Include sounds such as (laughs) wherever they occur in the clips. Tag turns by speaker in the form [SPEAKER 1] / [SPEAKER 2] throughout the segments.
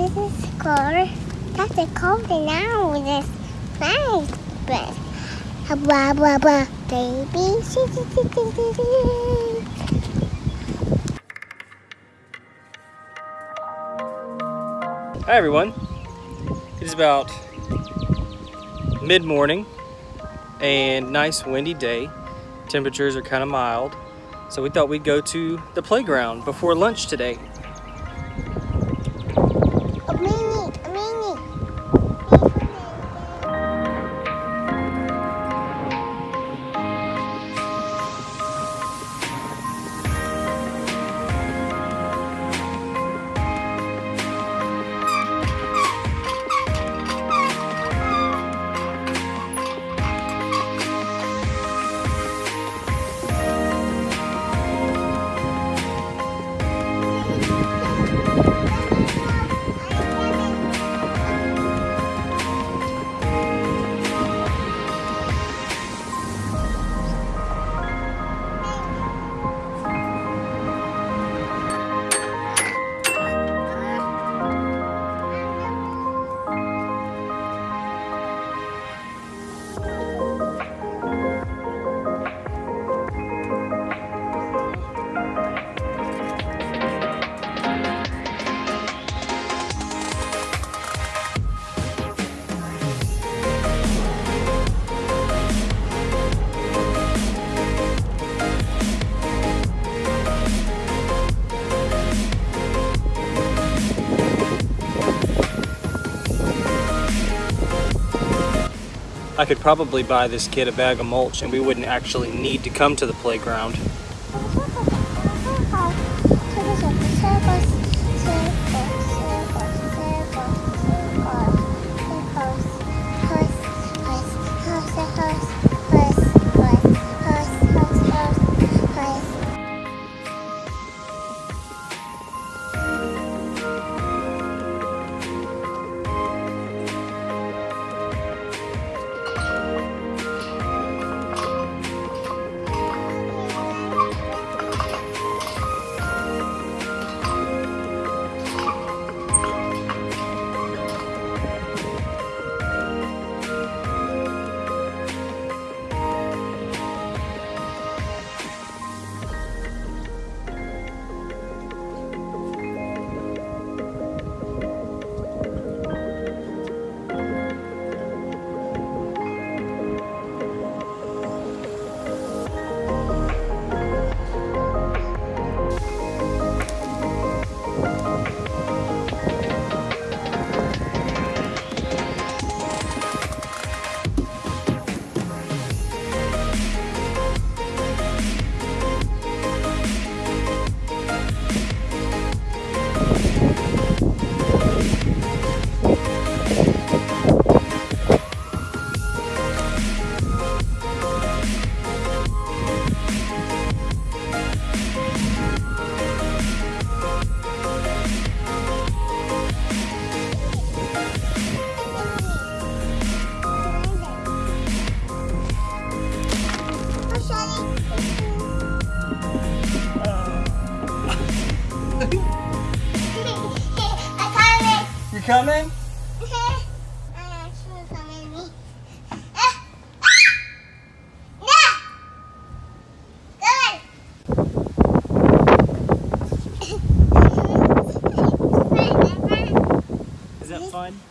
[SPEAKER 1] This is cold. That's a cold now. This nice. But blah blah blah. Baby.
[SPEAKER 2] Hi everyone. It is about mid-morning and nice windy day. Temperatures are kind of mild. So we thought we'd go to the playground before lunch today. I could probably buy this kid a bag of mulch and we wouldn't actually need to come to the playground. Coming? Is that fun?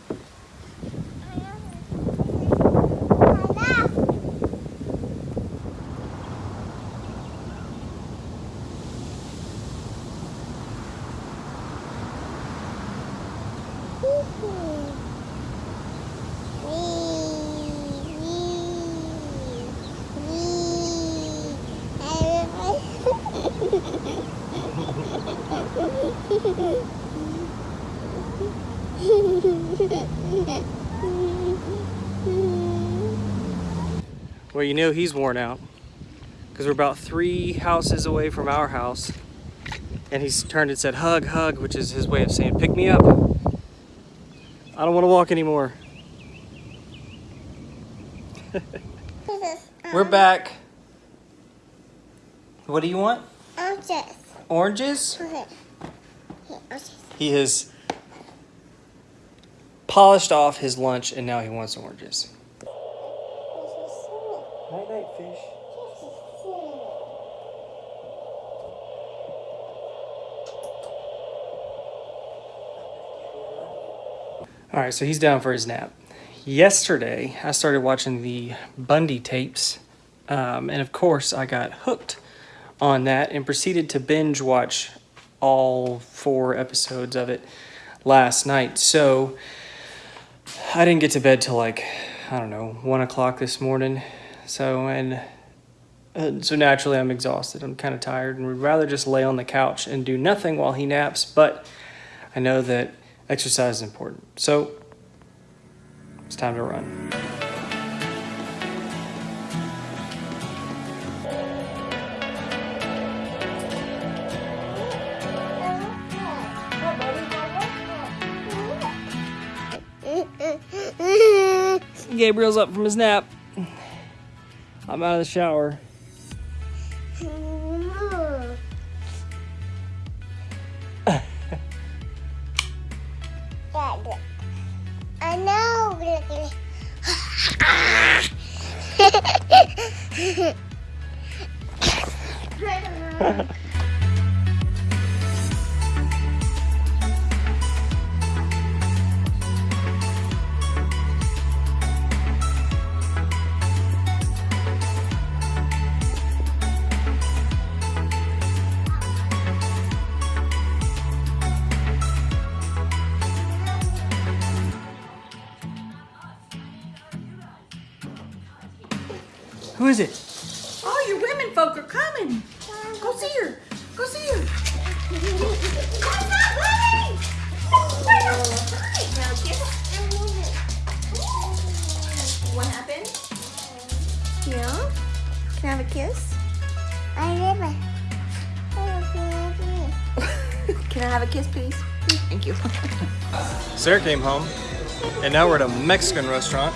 [SPEAKER 2] Well, you know he's worn out because we're about three houses away from our house. And he's turned and said, hug, hug, which is his way of saying, pick me up. I don't want to walk anymore. (laughs) We're back. What do you want?
[SPEAKER 1] Oranges.
[SPEAKER 2] Oranges?
[SPEAKER 1] Okay. Here, oranges.
[SPEAKER 2] He has
[SPEAKER 1] polished off his lunch and now he wants oranges. Night night fish. All right, so he's down for his nap. Yesterday, I started watching the Bundy tapes, um, and of course, I got hooked on that and proceeded to binge watch all four episodes of it last night. So I didn't get to bed till like I don't know one o'clock this morning. So and uh, so naturally I'm exhausted. I'm kind of tired and would rather just lay on the couch and do nothing while he naps. But I know that exercise is important. So it's time to run. Gabriel's up from his nap. I'm out of the shower.
[SPEAKER 2] I (laughs) know. (laughs)
[SPEAKER 1] Who is it?
[SPEAKER 3] All your women folk are coming. Go see her. Go see her. What happened? Yeah? Can I have a kiss?
[SPEAKER 2] I never. (laughs)
[SPEAKER 3] Can I have a kiss, please? Thank you.
[SPEAKER 1] Sarah came home, and now we're at a Mexican restaurant.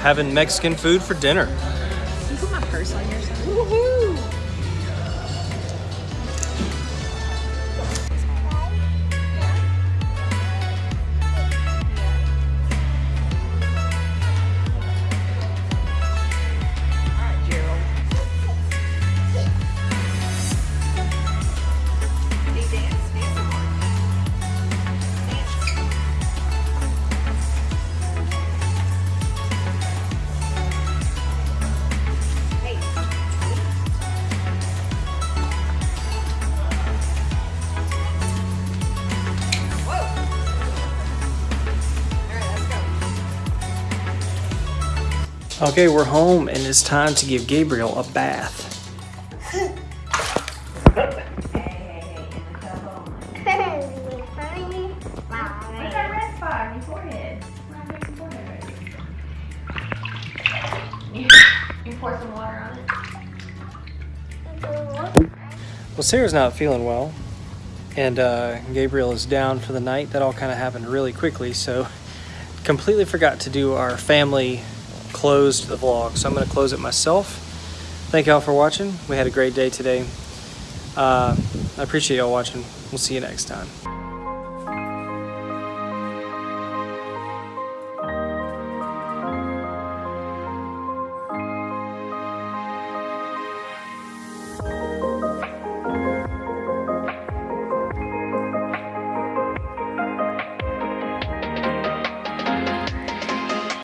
[SPEAKER 1] Having Mexican food for dinner.
[SPEAKER 3] Can you put my purse on your side?
[SPEAKER 1] Okay, we're home and it's time to give Gabriel a bath. Well, Sarah's not feeling well, and uh, Gabriel is down for the night. That all kind of happened really quickly, so completely forgot to do our family closed the vlog, so I'm going to close it myself. Thank y'all for watching. We had a great day today. Uh, I appreciate y'all watching. We'll see you next time.